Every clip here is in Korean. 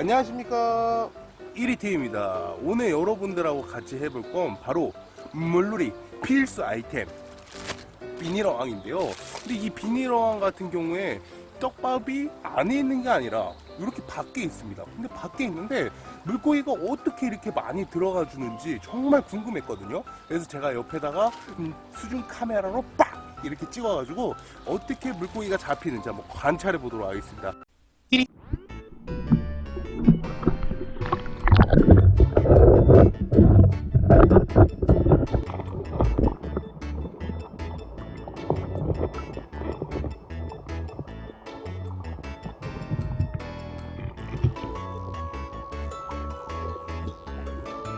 안녕하십니까. 1위팀입니다. 오늘 여러분들하고 같이 해볼 건 바로 물놀이 필수 아이템. 비닐어항인데요. 근데 이 비닐어항 같은 경우에 떡밥이 안에 있는 게 아니라 이렇게 밖에 있습니다. 근데 밖에 있는데 물고기가 어떻게 이렇게 많이 들어가 주는지 정말 궁금했거든요. 그래서 제가 옆에다가 음, 수중 카메라로 빡 이렇게 찍어 가지고 어떻게 물고기가 잡히는지 한번 관찰해 보도록 하겠습니다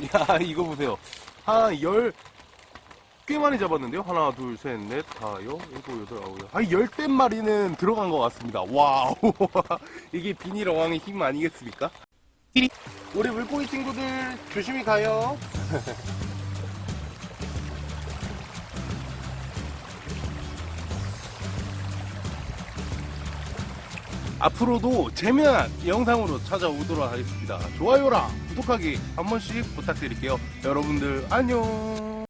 야 이거 보세요. 한열. 꽤 많이 잡았는데요? 하나 둘셋넷 다여 일곱 여덟 아홉 한 열댓 마리는 들어간 것 같습니다. wow. 이게 비닐 어항의 힘 아니겠습니까? 우리 물고기 친구들 조심히 가요 앞으로도 재미난 영상으로 찾아오도록 하겠습니다. 좋아요랑 구독하기 한 번씩 부탁드릴게요. 여러분들 안녕.